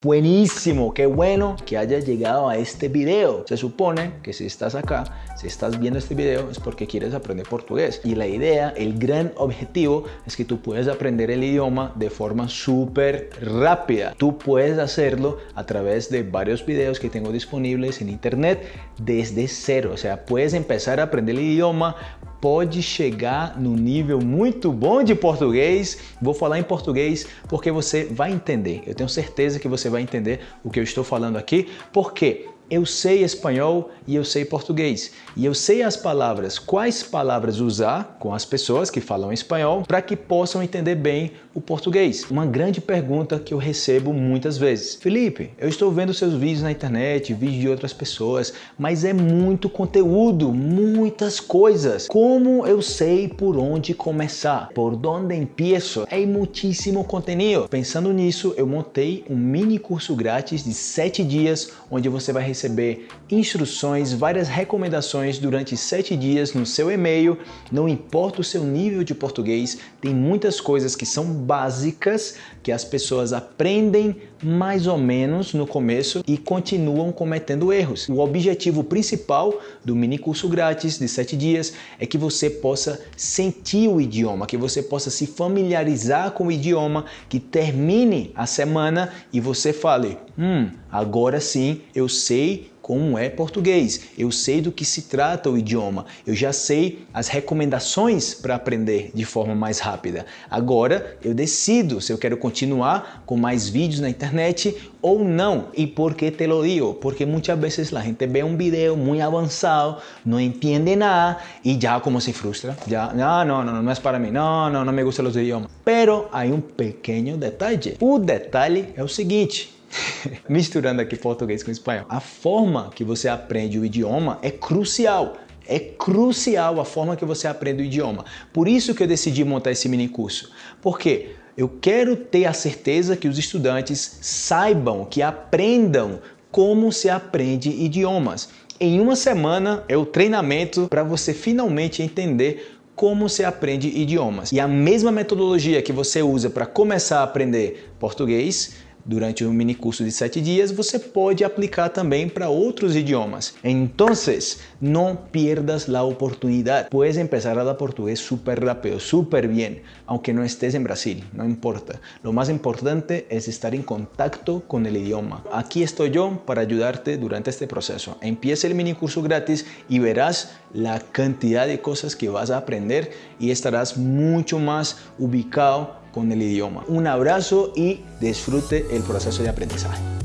Buenísimo, qué bueno que hayas llegado a este video. Se supone que si estás acá, si estás viendo este video es porque quieres aprender portugués. Y la idea, el gran objetivo es que tú puedas aprender el idioma de forma súper rápida. Tú puedes hacerlo a través de varios videos que tengo disponibles en internet desde cero. O sea, puedes empezar a aprender el idioma pode chegar no nível muito bom de português. Vou falar em português porque você vai entender. Eu tenho certeza que você vai entender o que eu estou falando aqui, porque eu sei espanhol e eu sei português. E eu sei as palavras, quais palavras usar com as pessoas que falam espanhol para que possam entender bem o português. Uma grande pergunta que eu recebo muitas vezes. Felipe, eu estou vendo seus vídeos na internet, vídeos de outras pessoas, mas é muito conteúdo, muitas coisas. Como eu sei por onde começar? Por onde empiezo? É muitíssimo conteúdo. Pensando nisso, eu montei um mini curso grátis de 7 dias, onde você vai receber receber instruções, várias recomendações durante sete dias no seu e-mail. Não importa o seu nível de português, tem muitas coisas que são básicas que as pessoas aprendem mais ou menos no começo e continuam cometendo erros. O objetivo principal do mini curso grátis de sete dias é que você possa sentir o idioma, que você possa se familiarizar com o idioma, que termine a semana e você fale, hum, agora sim eu sei como é português, eu sei do que se trata o idioma, eu já sei as recomendações para aprender de forma mais rápida. Agora eu decido se eu quero continuar com mais vídeos na internet ou não. E por que te lo digo? Porque muitas vezes a gente vê um vídeo muito avançado, não entende nada e já como se frustra, já, não, não, não, não é para mim, não, não, não me gustam os idiomas. Pero há um pequeno detalhe. O detalhe é o seguinte, misturando aqui português com espanhol. A forma que você aprende o idioma é crucial. É crucial a forma que você aprende o idioma. Por isso que eu decidi montar esse mini curso. Porque eu quero ter a certeza que os estudantes saibam, que aprendam como se aprende idiomas. Em uma semana é o treinamento para você finalmente entender como se aprende idiomas. E a mesma metodologia que você usa para começar a aprender português, durante um mini curso de 7 dias, você pode aplicar também para outros idiomas. Então, não pierdas a oportunidade. Puedes empezar a dar português super rápido, super bem, aunque não estés em Brasil, não importa. Lo mais importante é estar em contato com o idioma. Aqui estou eu para ajudarte durante este processo. Empieza o mini curso grátis e verás a quantidade de coisas que vas a aprender e estarás muito mais ubicado con el idioma. Un abrazo y disfrute el proceso de aprendizaje.